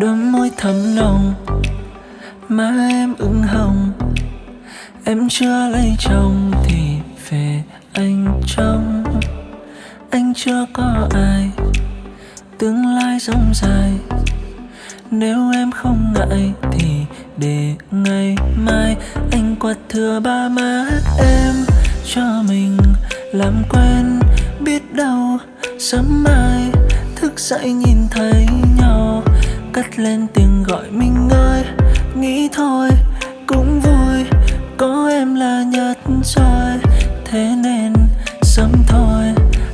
đôi môi thắm nồng, má em ửng hồng. Em chưa lấy chồng thì về anh trông. Anh chưa có ai, tương lai rộng dài. Nếu em không ngại thì để ngày mai. Anh quạt thừa ba má em cho mình làm quen. Biết đâu sớm mai thức dậy nhìn thấy nhau cất lên tiếng gọi mình ơi. Nghĩ thôi, cũng vui, có em là nhất rồi. Thế nên sớm thôi,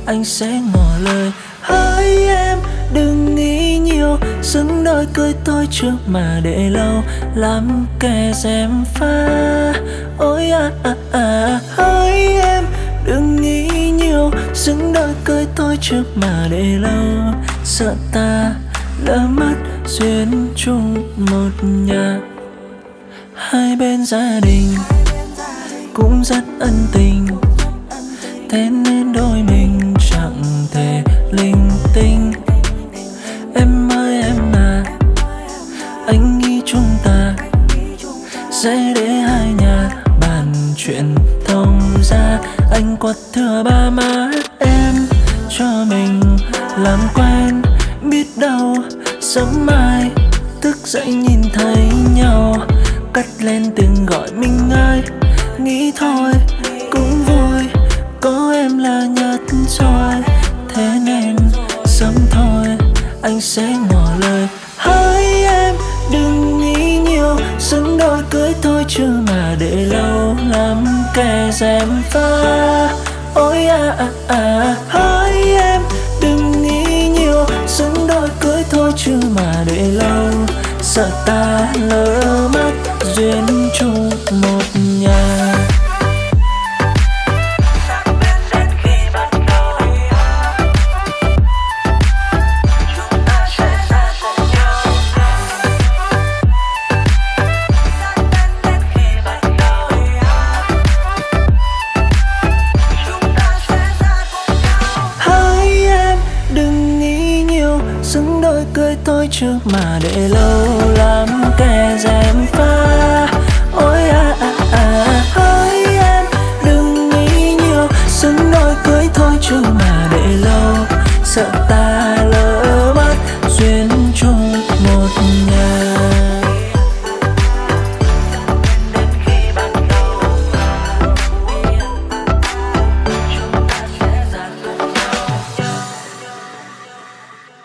anh sẽ ngỏ lời. Hỡi em, đừng nghĩ nhiều, xứng đôi cười tôi trước mà để lâu. Làm kẻ xem pha, ôi à à à. Hỡi em, đừng nghĩ nhiều, xứng đôi cười tôi trước mà để lâu. Sợ ta lỡ mất duyên chung một nhà, hai bên gia đình cũng rất ân tình. Thế nên đôi mình chẳng thể linh tinh. Em ơi, em à anh nghĩ chúng ta sẽ để hai nhà bàn chuyện thông ra anh quật thừa ba má em cho mình làm quen sớm mai, thức dậy nhìn thấy nhau cắt lên tiếng gọi mình ơi nghĩ thôi, cũng vui, có em là nhật rồi thế nên sớm thôi, anh sẽ ngỏ lời. Hỡi em, đừng nghĩ nhiều xứng đôi cưới thôi chứ mà để lâu lắm kẻ dèm pha. Ôi à à à thôi chứ mà để lâu. Sợ ta lỡ mất duyên dối trước mà để lâu lắm, kẻ dèm pha. Ôi à à à hỡi em, đừng nghĩ nhiều, xứng đôi cưới thôi trước mà để lâu. Sợ ta